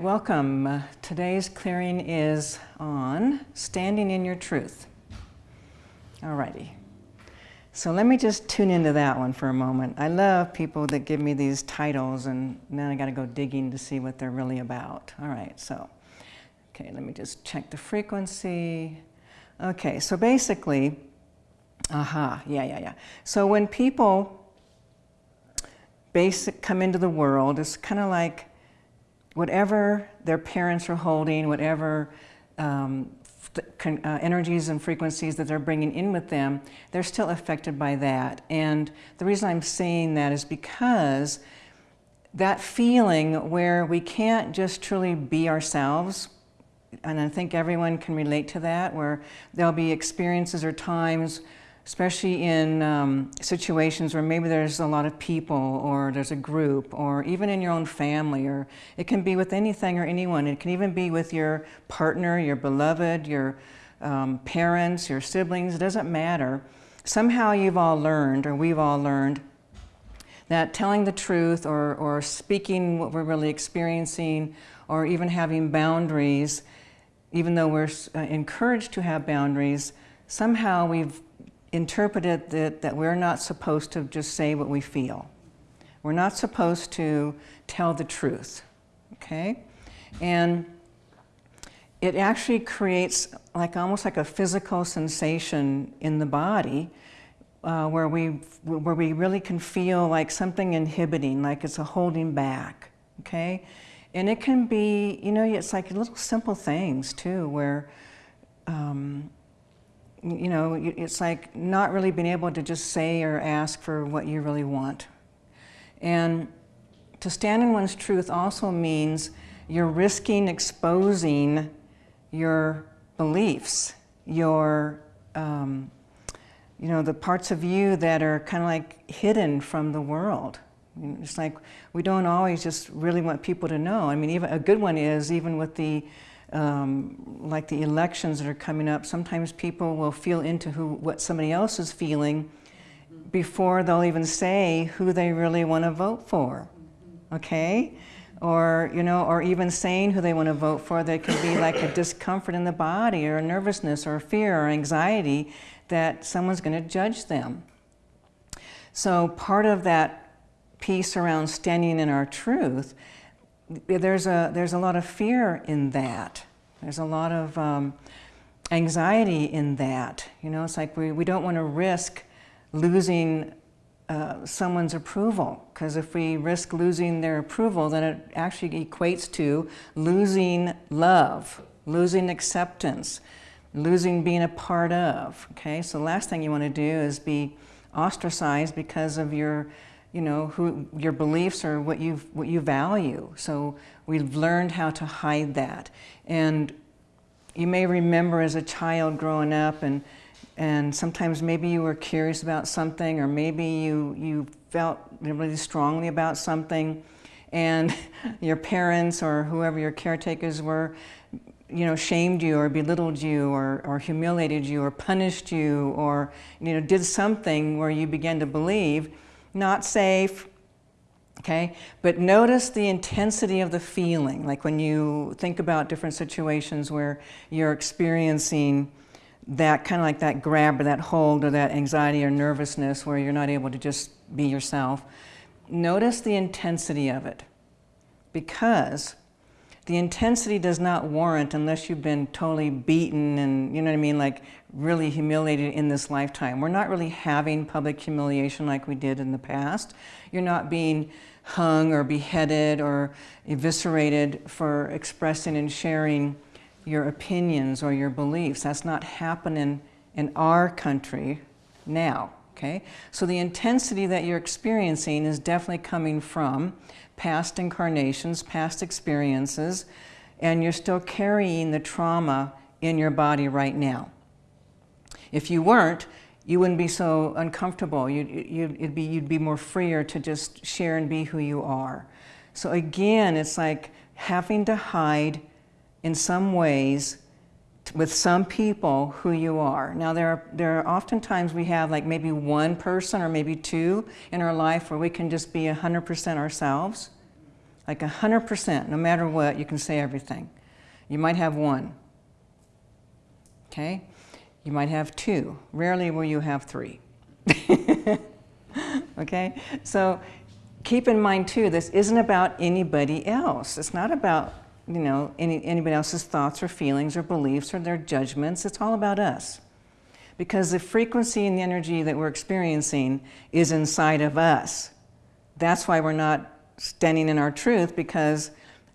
right, welcome. Uh, today's clearing is on standing in your truth. All righty. So let me just tune into that one for a moment. I love people that give me these titles and then I got to go digging to see what they're really about. All right, so, okay, let me just check the frequency. Okay, so basically, aha, yeah, yeah, yeah. So when people basic come into the world, it's kind of like whatever their parents are holding, whatever um, uh, energies and frequencies that they're bringing in with them, they're still affected by that. And the reason I'm saying that is because that feeling where we can't just truly be ourselves, and I think everyone can relate to that, where there'll be experiences or times especially in um, situations where maybe there's a lot of people or there's a group or even in your own family or it can be with anything or anyone. It can even be with your partner, your beloved, your um, parents, your siblings, it doesn't matter. Somehow you've all learned or we've all learned that telling the truth or, or speaking what we're really experiencing or even having boundaries, even though we're uh, encouraged to have boundaries, somehow we've interpreted that, that we're not supposed to just say what we feel. We're not supposed to tell the truth, okay? And it actually creates like almost like a physical sensation in the body uh, where, we, where we really can feel like something inhibiting, like it's a holding back, okay? And it can be, you know, it's like little simple things too, where um, you know, it's like not really being able to just say or ask for what you really want. And to stand in one's truth also means you're risking exposing your beliefs, your, um, you know, the parts of you that are kind of like hidden from the world. It's like we don't always just really want people to know. I mean, even a good one is even with the um, like the elections that are coming up, sometimes people will feel into who, what somebody else is feeling before they'll even say who they really want to vote for, okay? Or, you know, or even saying who they want to vote for, there can be like a discomfort in the body or nervousness or fear or anxiety that someone's going to judge them. So part of that piece around standing in our truth there's a, there's a lot of fear in that. There's a lot of um, anxiety in that. You know, it's like we, we don't want to risk losing uh, someone's approval because if we risk losing their approval then it actually equates to losing love, losing acceptance, losing being a part of, okay? So the last thing you want to do is be ostracized because of your you know, who your beliefs or what you what you value. So we've learned how to hide that. And you may remember as a child growing up and and sometimes maybe you were curious about something or maybe you you felt really strongly about something and your parents or whoever your caretakers were you know, shamed you or belittled you or, or humiliated you or punished you or, you know, did something where you began to believe not safe, okay? But notice the intensity of the feeling, like when you think about different situations where you're experiencing that kind of like that grab or that hold or that anxiety or nervousness where you're not able to just be yourself. Notice the intensity of it because the intensity does not warrant unless you've been totally beaten and, you know what I mean, like really humiliated in this lifetime. We're not really having public humiliation like we did in the past. You're not being hung or beheaded or eviscerated for expressing and sharing your opinions or your beliefs. That's not happening in our country now, okay? So the intensity that you're experiencing is definitely coming from past incarnations, past experiences, and you're still carrying the trauma in your body right now. If you weren't, you wouldn't be so uncomfortable. You'd, you'd, be, you'd be more freer to just share and be who you are. So again, it's like having to hide in some ways with some people who you are. Now there are, there are oftentimes we have like maybe one person or maybe two in our life where we can just be 100% ourselves. Like 100%, no matter what, you can say everything. You might have one. Okay? You might have two. Rarely will you have three. okay? So keep in mind too, this isn't about anybody else. It's not about, you know, any, anybody else's thoughts or feelings or beliefs or their judgments. It's all about us. Because the frequency and the energy that we're experiencing is inside of us. That's why we're not standing in our truth because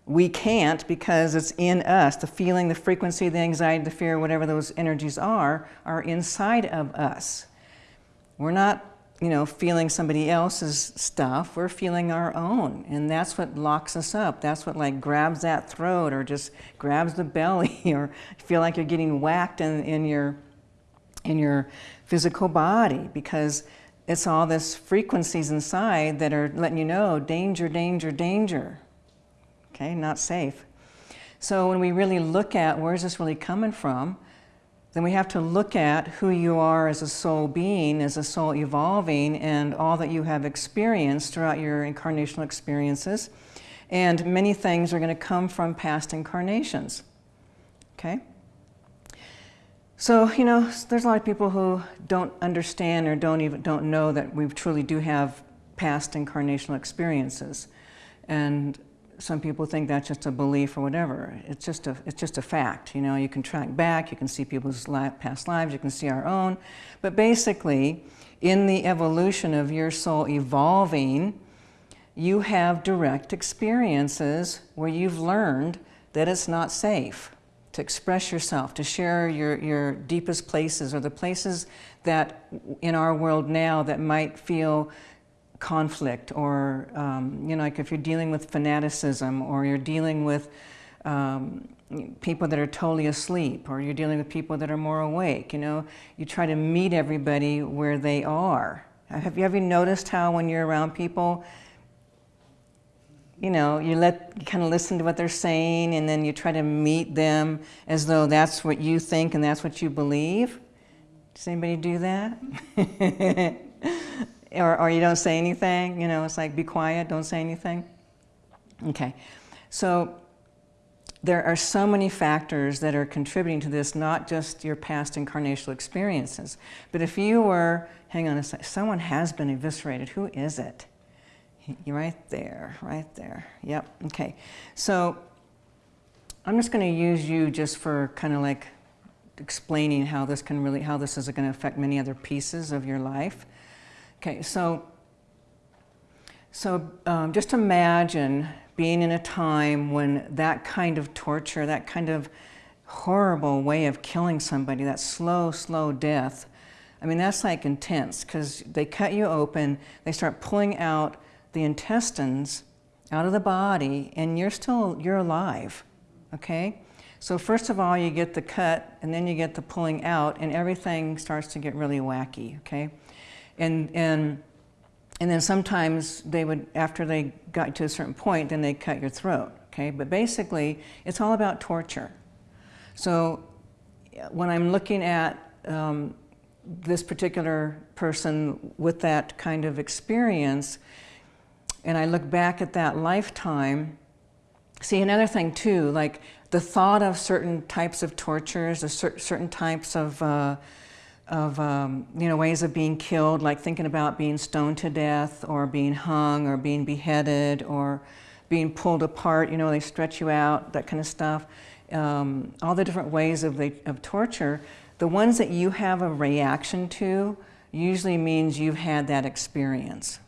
we can't because it's in us. The feeling, the frequency, the anxiety, the fear, whatever those energies are, are inside of us. We're not, you know, feeling somebody else's stuff. We're feeling our own. And that's what locks us up. That's what like grabs that throat or just grabs the belly or feel like you're getting whacked in, in your in your physical body because it's all this frequencies inside that are letting you know danger, danger, danger. Okay, not safe. So when we really look at where's this really coming from, then we have to look at who you are as a soul being, as a soul evolving, and all that you have experienced throughout your incarnational experiences. And many things are going to come from past incarnations. Okay? So, you know, there's a lot of people who don't understand or don't even don't know that we truly do have past incarnational experiences. And some people think that's just a belief or whatever. It's just a, it's just a fact. You know, you can track back, you can see people's past lives, you can see our own. But basically, in the evolution of your soul evolving, you have direct experiences where you've learned that it's not safe to express yourself, to share your, your deepest places or the places that in our world now that might feel conflict or, um, you know, like if you're dealing with fanaticism or you're dealing with um, people that are totally asleep or you're dealing with people that are more awake, you know, you try to meet everybody where they are. Have you ever noticed how when you're around people, you know, you let you kind of listen to what they're saying and then you try to meet them as though that's what you think and that's what you believe. Does anybody do that? or, or you don't say anything, you know, it's like be quiet, don't say anything. Okay, so there are so many factors that are contributing to this, not just your past incarnational experiences. But if you were, hang on a second, someone has been eviscerated, who is it? You're right there, right there. Yep, okay. So I'm just going to use you just for kind of like explaining how this can really, how this is going to affect many other pieces of your life. Okay, so, so um, just imagine being in a time when that kind of torture, that kind of horrible way of killing somebody, that slow, slow death, I mean, that's like intense because they cut you open, they start pulling out the intestines out of the body and you're still, you're alive, okay? So first of all, you get the cut and then you get the pulling out and everything starts to get really wacky, okay? And, and, and then sometimes they would, after they got to a certain point, then they cut your throat, okay? But basically, it's all about torture. So when I'm looking at um, this particular person with that kind of experience, and I look back at that lifetime, see another thing too, like the thought of certain types of tortures, or cer certain types of, uh, of um, you know, ways of being killed, like thinking about being stoned to death or being hung or being beheaded or being pulled apart, you know, they stretch you out, that kind of stuff. Um, all the different ways of, the, of torture, the ones that you have a reaction to usually means you've had that experience,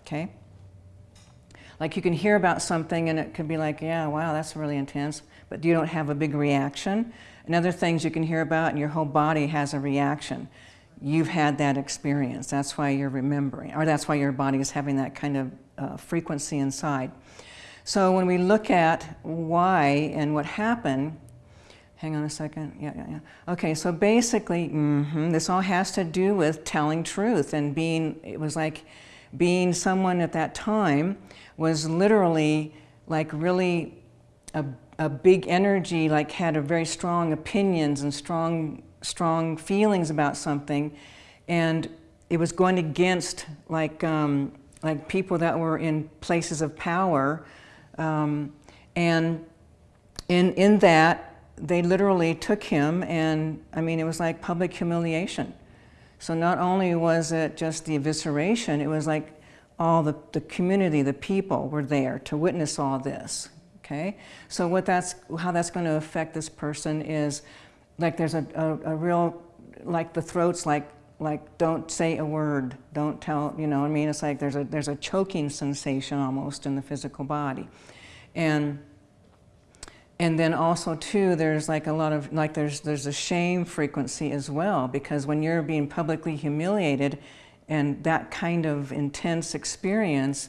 okay? Like you can hear about something and it could be like, yeah, wow, that's really intense, but you don't have a big reaction. And other things you can hear about and your whole body has a reaction. You've had that experience. That's why you're remembering, or that's why your body is having that kind of uh, frequency inside. So when we look at why and what happened, hang on a second, yeah, yeah, yeah. Okay, so basically, mm -hmm, this all has to do with telling truth and being, it was like being someone at that time was literally like really a, a big energy, like had a very strong opinions and strong, strong feelings about something. And it was going against like, um, like people that were in places of power Um, and in, in that, they literally took him and, I mean, it was like public humiliation. So not only was it just the evisceration, it was like all the, the community, the people were there to witness all this, okay? So what that's, how that's going to affect this person is, like there's a, a, a real, like the throat's like, like don't say a word, don't tell, you know what I mean? It's like there's a, there's a choking sensation almost in the physical body. And and then also too, there's like a lot of, like there's, there's a shame frequency as well, because when you're being publicly humiliated and that kind of intense experience,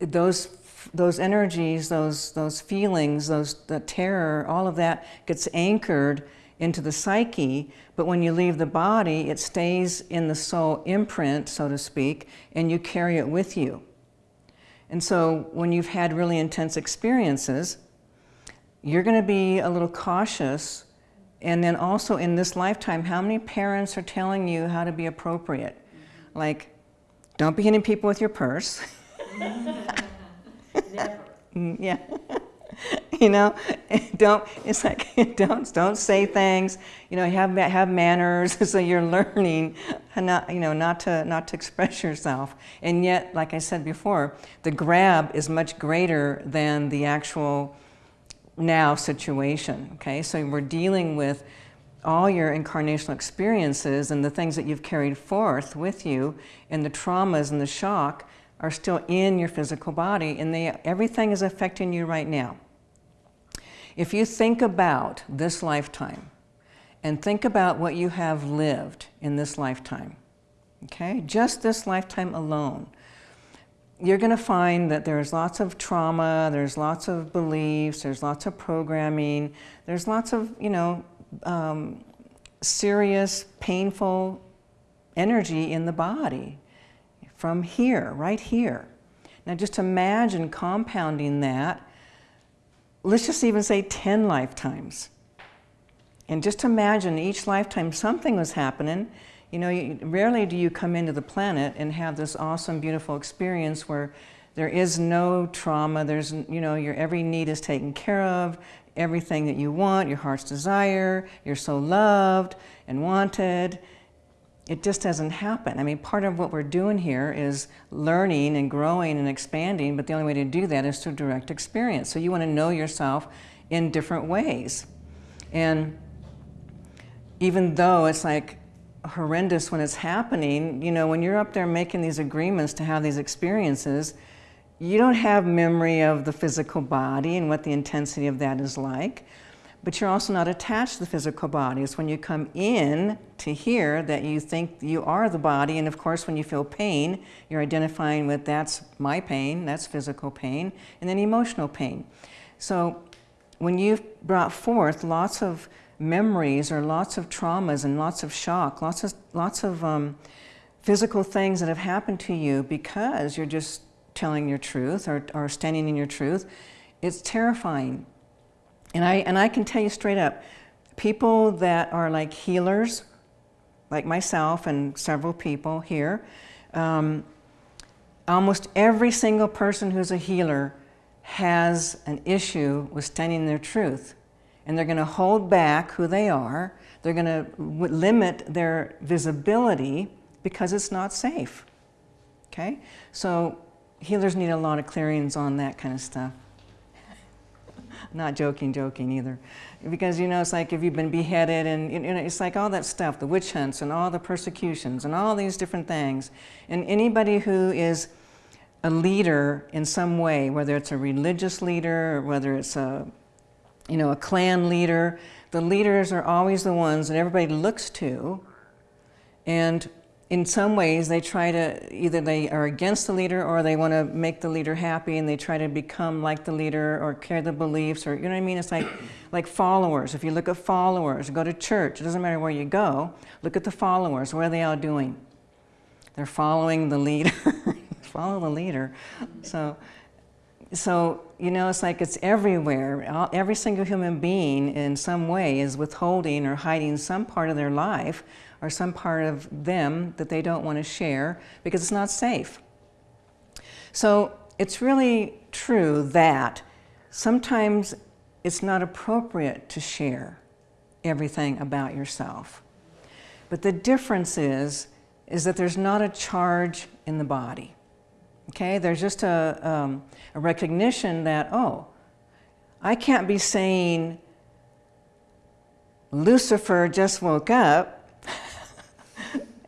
those, those energies, those, those feelings, those, the terror, all of that gets anchored into the psyche, but when you leave the body, it stays in the soul imprint, so to speak, and you carry it with you. And so when you've had really intense experiences, you're going to be a little cautious. And then also in this lifetime, how many parents are telling you how to be appropriate? Like, don't be hitting people with your purse. Never. yeah. you know, don't, it's like, don't, don't say things, you know, have, have manners, so you're learning not, you know, not to, not to express yourself. And yet, like I said before, the grab is much greater than the actual now situation, okay? So we're dealing with all your incarnational experiences and the things that you've carried forth with you and the traumas and the shock are still in your physical body and they, everything is affecting you right now. If you think about this lifetime and think about what you have lived in this lifetime, okay, just this lifetime alone, you're going to find that there's lots of trauma, there's lots of beliefs, there's lots of programming, there's lots of, you know, um, serious, painful energy in the body from here, right here. Now just imagine compounding that, let's just even say 10 lifetimes. And just imagine each lifetime something was happening you know, you, rarely do you come into the planet and have this awesome, beautiful experience where there is no trauma, there's, you know, your every need is taken care of, everything that you want, your heart's desire, you're so loved and wanted. It just doesn't happen. I mean, part of what we're doing here is learning and growing and expanding, but the only way to do that is through direct experience. So you want to know yourself in different ways. And even though it's like, horrendous when it's happening, you know, when you're up there making these agreements to have these experiences, you don't have memory of the physical body and what the intensity of that is like, but you're also not attached to the physical body. It's when you come in to here that you think you are the body, and of course when you feel pain, you're identifying with that's my pain, that's physical pain, and then emotional pain. So when you've brought forth lots of memories or lots of traumas and lots of shock, lots of, lots of um, physical things that have happened to you because you're just telling your truth or, or standing in your truth, it's terrifying. And I, and I can tell you straight up, people that are like healers, like myself and several people here, um, almost every single person who's a healer has an issue with standing their truth and they're going to hold back who they are. They're going to limit their visibility because it's not safe. Okay? So healers need a lot of clearings on that kind of stuff. Not joking, joking either. Because, you know, it's like if you've been beheaded and, you know, it's like all that stuff, the witch hunts and all the persecutions and all these different things. And anybody who is a leader in some way, whether it's a religious leader or whether it's a you know, a clan leader. The leaders are always the ones that everybody looks to. And in some ways, they try to, either they are against the leader or they want to make the leader happy and they try to become like the leader or carry the beliefs or, you know what I mean? It's like, like followers. If you look at followers, go to church, it doesn't matter where you go, look at the followers. What are they all doing? They're following the leader. Follow the leader. So, so, you know, it's like it's everywhere. Every single human being in some way is withholding or hiding some part of their life or some part of them that they don't want to share because it's not safe. So it's really true that sometimes it's not appropriate to share everything about yourself. But the difference is, is that there's not a charge in the body. Okay, there's just a, um, a recognition that, oh, I can't be saying, Lucifer just woke up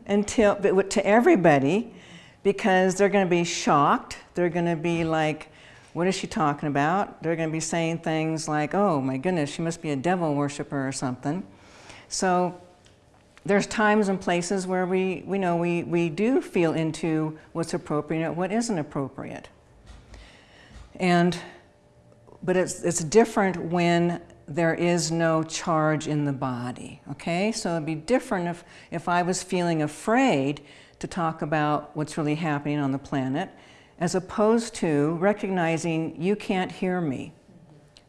until, to everybody, because they're going to be shocked. They're going to be like, what is she talking about? They're going to be saying things like, oh my goodness, she must be a devil worshiper or something. So there's times and places where we, we know we, we do feel into what's appropriate what isn't appropriate. And, but it's, it's different when there is no charge in the body, okay? So it'd be different if, if I was feeling afraid to talk about what's really happening on the planet as opposed to recognizing you can't hear me.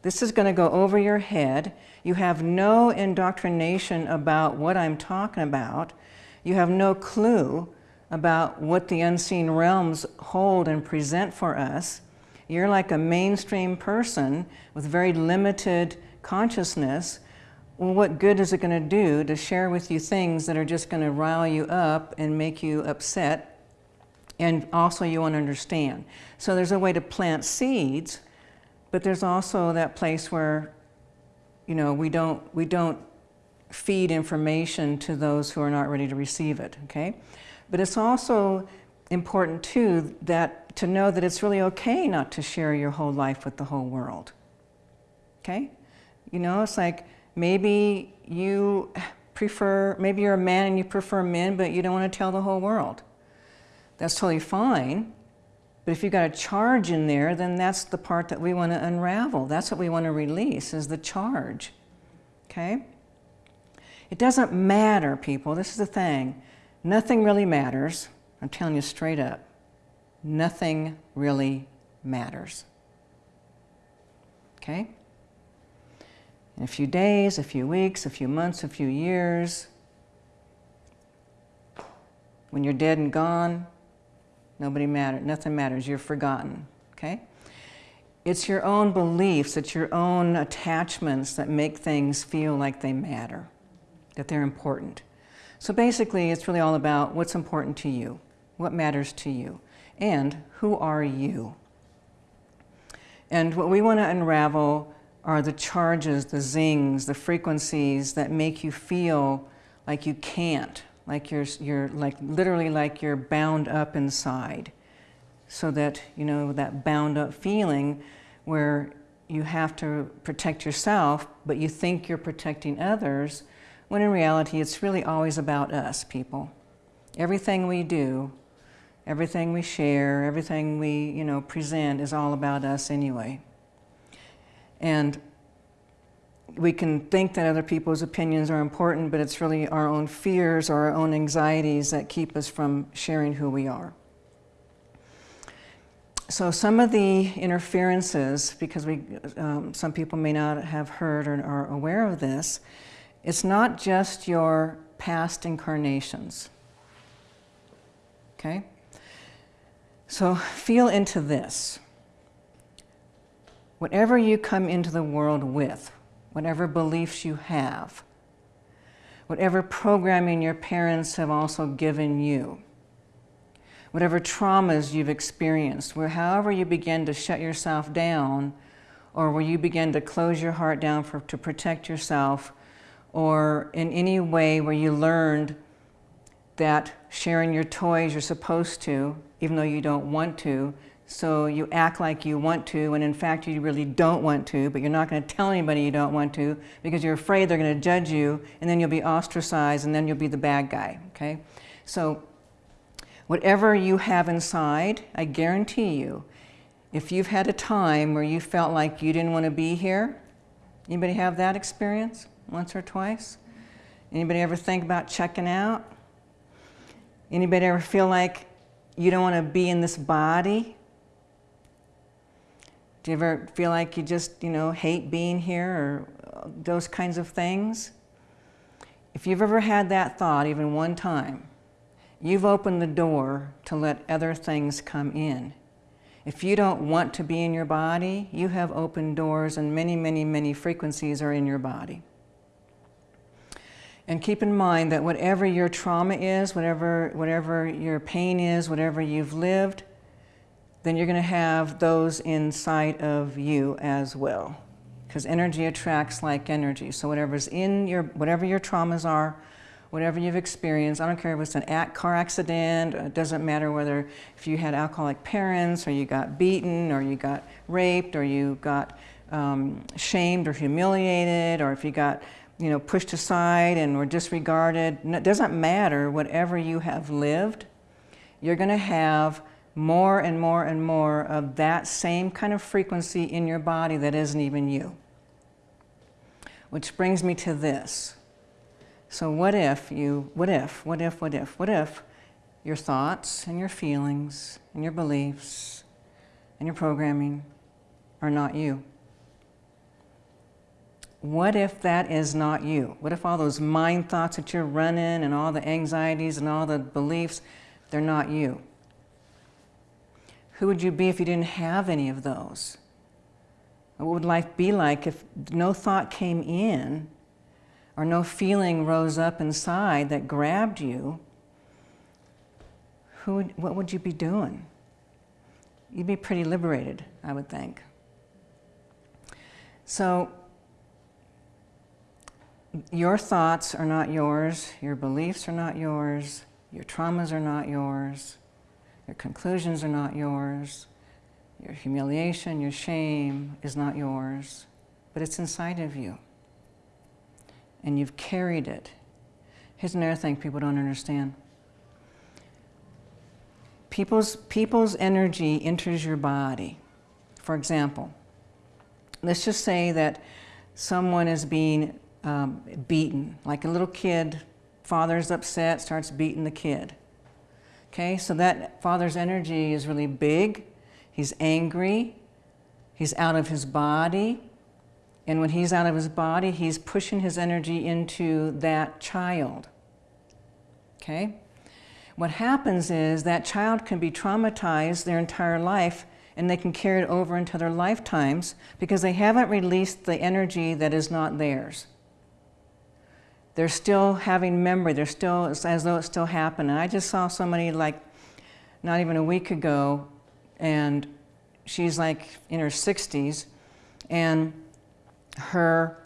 This is going to go over your head. You have no indoctrination about what I'm talking about. You have no clue about what the unseen realms hold and present for us. You're like a mainstream person with very limited consciousness. Well, what good is it going to do to share with you things that are just going to rile you up and make you upset and also you won't understand. So there's a way to plant seeds, but there's also that place where, you know, we don't, we don't feed information to those who are not ready to receive it, okay? But it's also important too that to know that it's really okay not to share your whole life with the whole world, okay? You know, it's like maybe you prefer, maybe you're a man and you prefer men, but you don't want to tell the whole world that's totally fine. But if you've got a charge in there, then that's the part that we want to unravel. That's what we want to release, is the charge. Okay? It doesn't matter, people. This is the thing. Nothing really matters. I'm telling you straight up. Nothing really matters. Okay? In a few days, a few weeks, a few months, a few years, when you're dead and gone, Nobody matters, nothing matters, you're forgotten, okay? It's your own beliefs, it's your own attachments that make things feel like they matter, that they're important. So basically, it's really all about what's important to you, what matters to you, and who are you? And what we want to unravel are the charges, the zings, the frequencies that make you feel like you can't, like you're, you're like literally like you're bound up inside. So that, you know, that bound up feeling where you have to protect yourself, but you think you're protecting others, when in reality it's really always about us, people. Everything we do, everything we share, everything we, you know, present is all about us anyway. And we can think that other people's opinions are important, but it's really our own fears or our own anxieties that keep us from sharing who we are. So some of the interferences, because we, um, some people may not have heard or are aware of this, it's not just your past incarnations. Okay? So feel into this. Whatever you come into the world with, whatever beliefs you have, whatever programming your parents have also given you, whatever traumas you've experienced, where however you begin to shut yourself down or where you begin to close your heart down for, to protect yourself or in any way where you learned that sharing your toys you're supposed to, even though you don't want to, so you act like you want to, and in fact you really don't want to, but you're not going to tell anybody you don't want to because you're afraid they're going to judge you, and then you'll be ostracized, and then you'll be the bad guy, okay? So whatever you have inside, I guarantee you, if you've had a time where you felt like you didn't want to be here, anybody have that experience once or twice? Anybody ever think about checking out? Anybody ever feel like you don't want to be in this body? Do you ever feel like you just, you know, hate being here or uh, those kinds of things? If you've ever had that thought, even one time, you've opened the door to let other things come in. If you don't want to be in your body, you have open doors and many, many, many frequencies are in your body. And keep in mind that whatever your trauma is, whatever, whatever your pain is, whatever you've lived, then you're going to have those inside of you as well. Because energy attracts like energy. So whatever's in your, whatever your traumas are, whatever you've experienced, I don't care if it's an car accident, it doesn't matter whether if you had alcoholic parents or you got beaten or you got raped or you got um, shamed or humiliated or if you got you know, pushed aside and were disregarded. It doesn't matter, whatever you have lived, you're going to have more and more and more of that same kind of frequency in your body that isn't even you. Which brings me to this. So what if you, what if, what if, what if, what if your thoughts and your feelings and your beliefs and your programming are not you? What if that is not you? What if all those mind thoughts that you're running and all the anxieties and all the beliefs, they're not you? Who would you be if you didn't have any of those? What would life be like if no thought came in or no feeling rose up inside that grabbed you, who would, what would you be doing? You'd be pretty liberated, I would think. So, your thoughts are not yours, your beliefs are not yours, your traumas are not yours, your conclusions are not yours, your humiliation, your shame is not yours, but it's inside of you and you've carried it. Here's another thing people don't understand. People's, people's energy enters your body. For example, let's just say that someone is being um, beaten, like a little kid, father's upset, starts beating the kid. Okay, so that father's energy is really big. He's angry. He's out of his body. And when he's out of his body, he's pushing his energy into that child. Okay? What happens is that child can be traumatized their entire life and they can carry it over into their lifetimes because they haven't released the energy that is not theirs. They're still having memory, they're still, as though it still happened. And I just saw somebody like not even a week ago and she's like in her 60s and her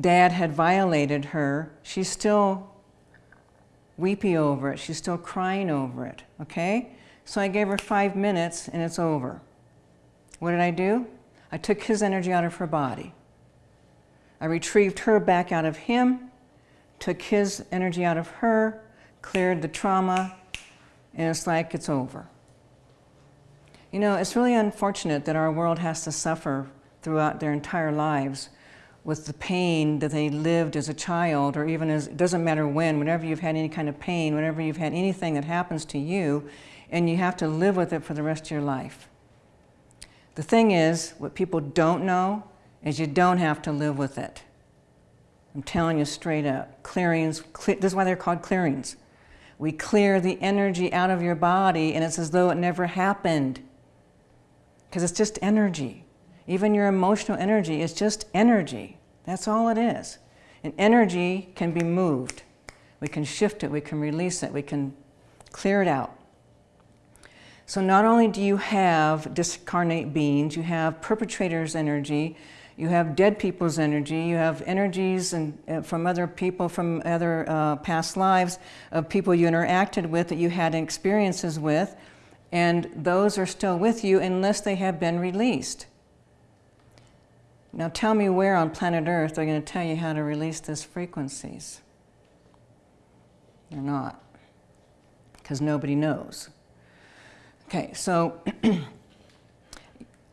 dad had violated her, she's still weepy over it. She's still crying over it, okay? So I gave her five minutes and it's over. What did I do? I took his energy out of her body. I retrieved her back out of him, took his energy out of her, cleared the trauma, and it's like it's over. You know, it's really unfortunate that our world has to suffer throughout their entire lives with the pain that they lived as a child or even as, it doesn't matter when, whenever you've had any kind of pain, whenever you've had anything that happens to you, and you have to live with it for the rest of your life. The thing is, what people don't know is you don't have to live with it. I'm telling you straight up, clearings, this is why they're called clearings. We clear the energy out of your body and it's as though it never happened. Because it's just energy. Even your emotional energy is just energy. That's all it is. And energy can be moved. We can shift it, we can release it, we can clear it out. So not only do you have discarnate beings, you have perpetrators' energy, you have dead people's energy, you have energies and, uh, from other people from other uh, past lives of people you interacted with that you had experiences with, and those are still with you unless they have been released. Now tell me where on planet Earth they're going to tell you how to release these frequencies. They're not, because nobody knows. Okay, so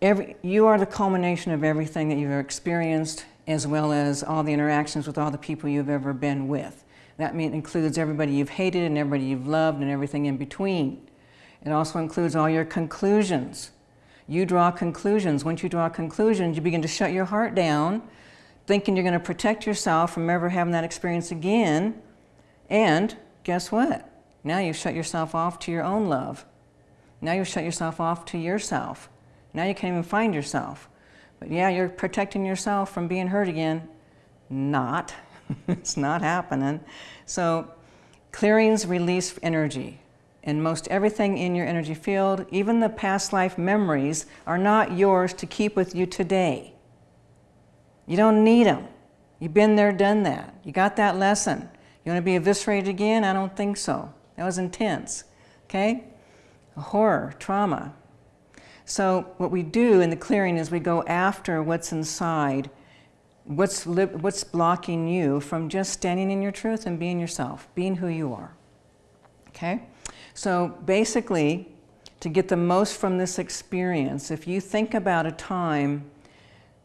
every, you are the culmination of everything that you've experienced, as well as all the interactions with all the people you've ever been with. That mean, includes everybody you've hated and everybody you've loved and everything in between. It also includes all your conclusions you draw conclusions. Once you draw conclusions, you begin to shut your heart down, thinking you're going to protect yourself from ever having that experience again. And guess what? Now you've shut yourself off to your own love. Now you've shut yourself off to yourself. Now you can't even find yourself. But yeah, you're protecting yourself from being hurt again. Not. it's not happening. So clearings release energy. And most everything in your energy field, even the past life memories, are not yours to keep with you today. You don't need them. You've been there, done that. You got that lesson. You want to be eviscerated again? I don't think so. That was intense. Okay? Horror, trauma. So what we do in the clearing is we go after what's inside, what's, what's blocking you from just standing in your truth and being yourself, being who you are. Okay? So basically, to get the most from this experience, if you think about a time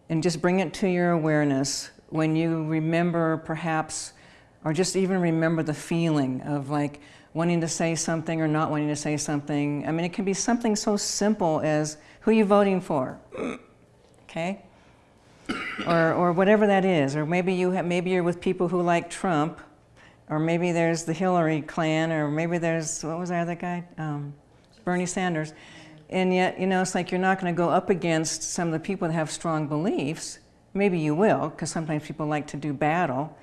and just bring it to your awareness when you remember perhaps, or just even remember the feeling of like wanting to say something or not wanting to say something. I mean, it can be something so simple as who are you voting for? okay? Or, or whatever that is. Or maybe, you have, maybe you're with people who like Trump or maybe there's the Hillary clan, or maybe there's, what was that other guy? Um, Bernie Sanders. And yet, you know, it's like you're not going to go up against some of the people that have strong beliefs. Maybe you will, because sometimes people like to do battle.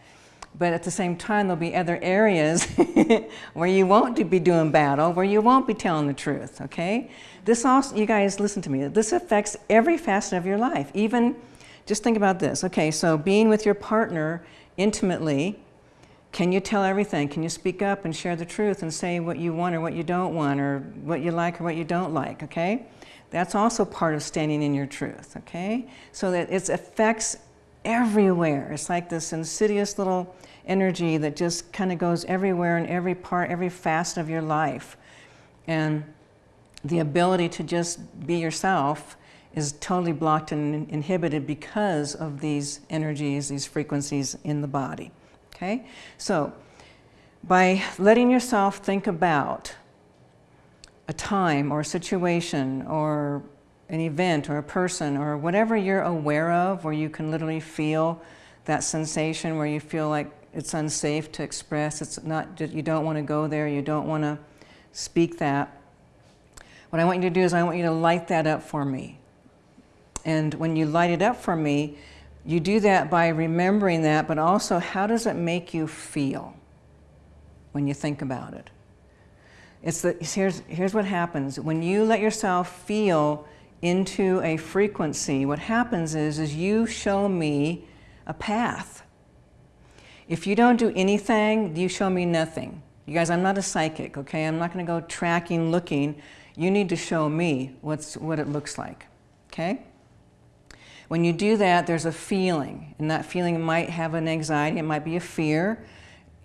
But at the same time, there'll be other areas where you won't be doing battle, where you won't be telling the truth, okay? This also, you guys listen to me, this affects every facet of your life. Even, just think about this. Okay, so being with your partner intimately, can you tell everything? Can you speak up and share the truth and say what you want or what you don't want or what you like or what you don't like, okay? That's also part of standing in your truth, okay? So that it affects everywhere. It's like this insidious little energy that just kind of goes everywhere in every part, every facet of your life. And the ability to just be yourself is totally blocked and inhibited because of these energies, these frequencies in the body. Okay? So, by letting yourself think about a time or a situation or an event or a person or whatever you're aware of where you can literally feel that sensation where you feel like it's unsafe to express, it's not, you don't want to go there, you don't want to speak that. What I want you to do is I want you to light that up for me. And when you light it up for me, you do that by remembering that, but also how does it make you feel when you think about it? It's the, here's, here's what happens. When you let yourself feel into a frequency, what happens is, is you show me a path. If you don't do anything, you show me nothing. You guys, I'm not a psychic, okay? I'm not going to go tracking, looking. You need to show me what's, what it looks like, okay? When you do that, there's a feeling, and that feeling might have an anxiety, it might be a fear.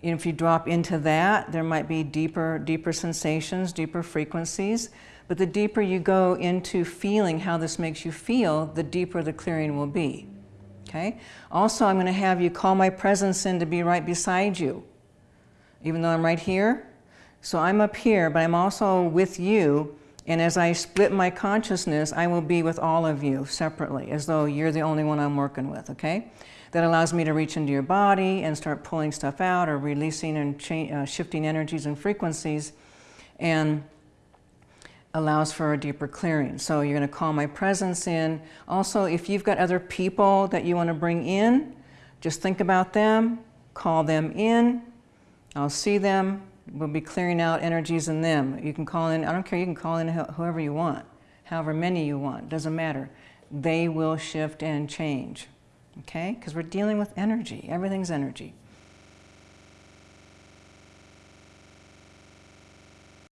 And if you drop into that, there might be deeper, deeper sensations, deeper frequencies. But the deeper you go into feeling how this makes you feel, the deeper the clearing will be. Okay? Also, I'm going to have you call my presence in to be right beside you, even though I'm right here. So I'm up here, but I'm also with you and as I split my consciousness, I will be with all of you separately, as though you're the only one I'm working with, okay? That allows me to reach into your body and start pulling stuff out or releasing and uh, shifting energies and frequencies and allows for a deeper clearing. So you're going to call my presence in. Also, if you've got other people that you want to bring in, just think about them, call them in. I'll see them, we'll be clearing out energies in them. You can call in, I don't care, you can call in whoever you want, however many you want, doesn't matter. They will shift and change, okay? Because we're dealing with energy, everything's energy.